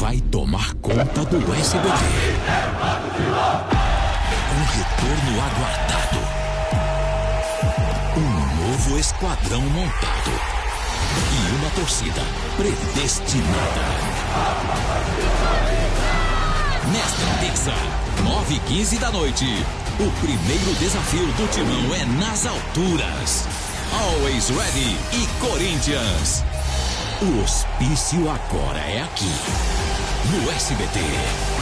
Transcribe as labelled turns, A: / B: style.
A: vai tomar conta do SBT. Um retorno aguardado. Um novo esquadrão montado. E uma torcida predestinada. Nesta terça, 9 e 15 da noite, o primeiro desafio do timão é nas alturas. Always Ready e Corinthians. O hospício agora é aqui, no SBT.